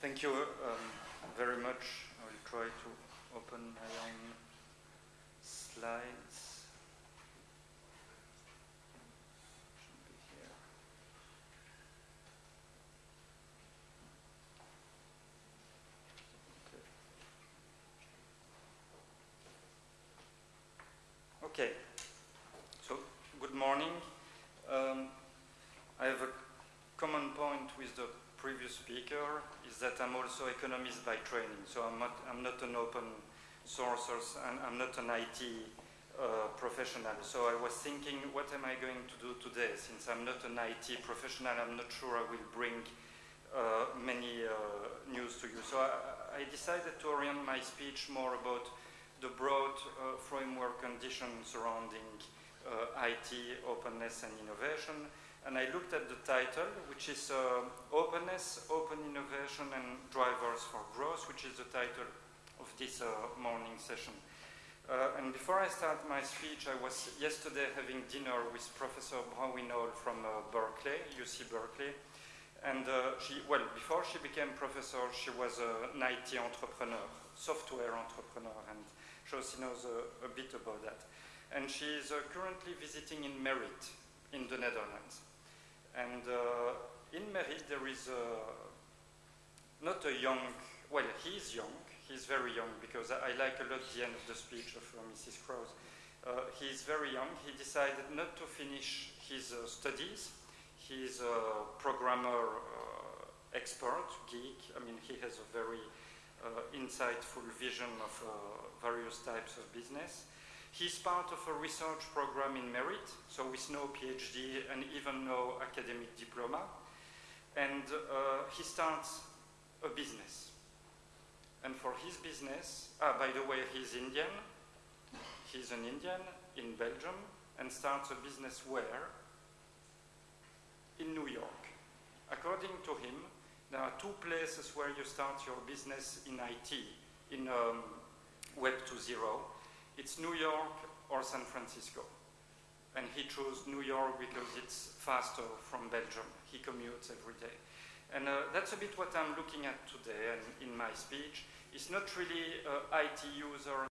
Thank you um, very much. I will try to open my own speaker is that I'm also economist by training. So I'm not, I'm not an open source and I'm not an IT uh, professional. So I was thinking, what am I going to do today? Since I'm not an IT professional, I'm not sure I will bring uh, many uh, news to you. So I, I, decided to orient my speech more about the broad uh, framework conditions surrounding IT, openness and innovation and I looked at the title, which is uh, Openness, Open Innovation and Drivers for Growth, which is the title of this uh, morning session. Uh, and before I start my speech, I was yesterday having dinner with Professor Brauwinol from uh, Berkeley, UC Berkeley. And uh, she, well, before she became professor, she was an IT entrepreneur, software entrepreneur, and she also knows a bit about that. And she is uh, currently visiting in Merit in the Netherlands. And uh, in Merit, there is a, not a young, well, he's young, he's very young, because I, I like a lot the end of the speech of uh, Mrs. Kroes. Uh, he's very young. He decided not to finish his uh, studies. He's a programmer uh, expert, geek. I mean, he has a very uh, insightful vision of various types of business. He's part of a research program in Merit, so with no PhD and even no academic diploma. And uh, he starts a business. And for his business, ah, by the way, he's Indian. He's an Indian in Belgium and starts a business where? In New York. According to him, there are two places where you start your business in IT, in um, Web 2.0 it's New York or San Francisco. And he chose New York because it's faster from Belgium. He commutes every day. And uh, that's a bit what I'm looking at today and in my speech. It's not really uh, IT user